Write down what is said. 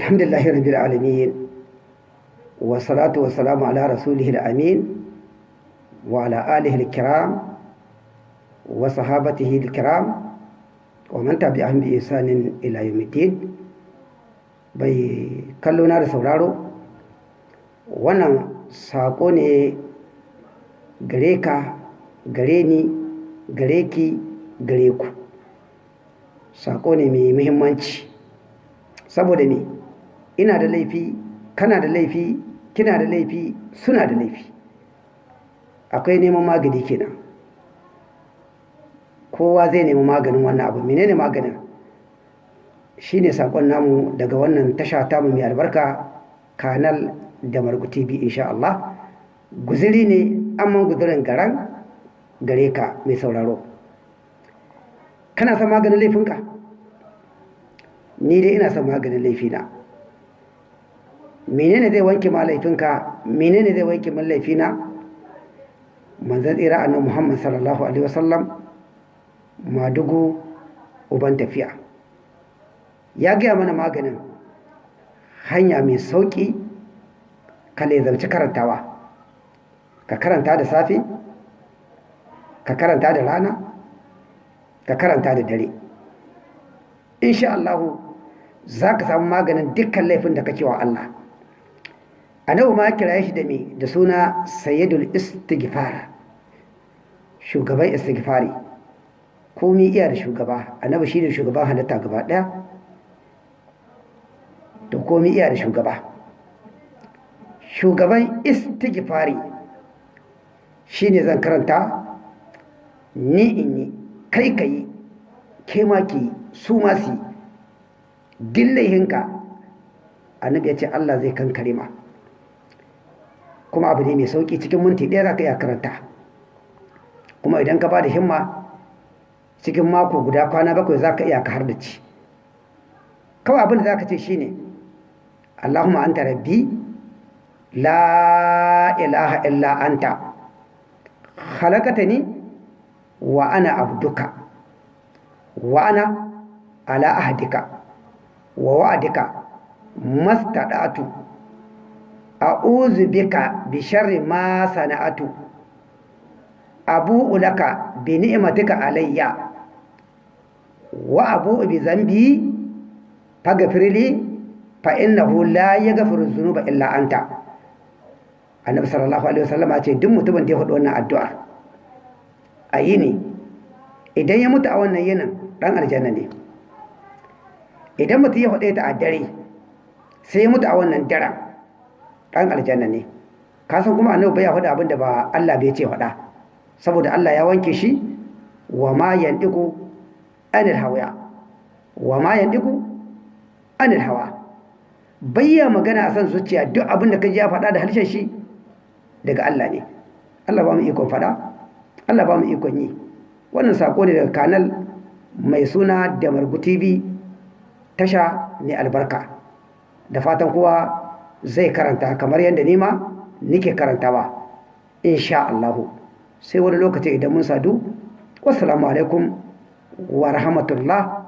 الحمد لله رب العالمين والصلاة والسلام على رسوله الأمين وعلى آله الكرام وصحابته الكرام ومن تبعهم بإحسان إلى يوم الدين bai kallo na da sauraro wannan saƙo ne gare ka gare ni gare ki gare ku saƙo ne mai muhimmanci saboda ne ina da laifi kana da laifi kina da laifi suna da laifi. Akwai neman magani kenan. Kowa zai nemi maganin wannan abu menene maganin? Shine saƙon namu daga wannan tasha tamu mai albarka kanal da margu tv insha Allah. Guziri ne amma guzirin garan gare ka mai sauraro. Kana son maganin laifinka? Ni dai ina son maganin laifina. Menene zai wanke ma laifinka? Menene zai wanke min laifina? Tsira annabi Muhammad sallallahu alaihi wasallam madugu uban tafiya. Ya gaya mana maganin hanya mai sauƙi ka lezarci karantawa. Ka karanta da safe ka karanta da rana ka karanta da dare. Insha Allahu za ka samu maganin dukkan laifin da kake wa Allah. Annabi ma kira shi da me? Da suna sayyidul istighfar. Shugaban istighfari. Komi iya da shugaba. Annabi shi ne shugaban halitta gaba ɗaya da komi iya da shugaba. Shugaban istighfari. Shi ne zan karanta. Ni in yi kai ka yi ke ma ki su ma su dillahinka annabi ya ce Allah zai kankare ma. Kuma abu ne mai sauƙi cikin minti ɗaya za ka iya karanta. Kuma idan ka ba da himma cikin mako guda kwana bakwai za ka iya ka har da ci. Kawai abin da za ka ce shi ne allahumma anta rabbi la ilaha illa anta halakata ni wa ana abduka wa ana ala ahdika wa wa'adika mastada'atu a'udhu bika bi sharri ma sana'atu. Abu'u laka bi ni'matika alayya. Wa abu'u bi zambi faghfir li fa innahu la yaghfiru dhunuba illa anta. Annabi sallallahu alaihi wasallam ce duk mutumin da ya faɗi wannan addu'a a yini idan ya mutu a wannan yinin dan aljanna ne. Idan mutum ya faɗe ta a dare sai ya mutu a wannan daren. Dan aljanna ne. Kasan kuma annabi bai faɗa abin da ba Allah bai ce faɗa. Saboda Allah ya wanke shi wa ma yandiku anil hawa. Wa ma yandiku anil hawa. Bayya magana a san zuciya duk abin da kaji ya faɗa da harshen shi daga Allah ne. Allah ba mu ikon faɗa Allah ba mu ikon yi. Wannan sako ne daga kanal mai suna da margu tv tasha ne albarka. Da fatan kowa zai karanta kamar yadda nima nike karantawa insha Allahu sai wani lokaci idan mun sadu wassalamu alaikum wa rahmatullah.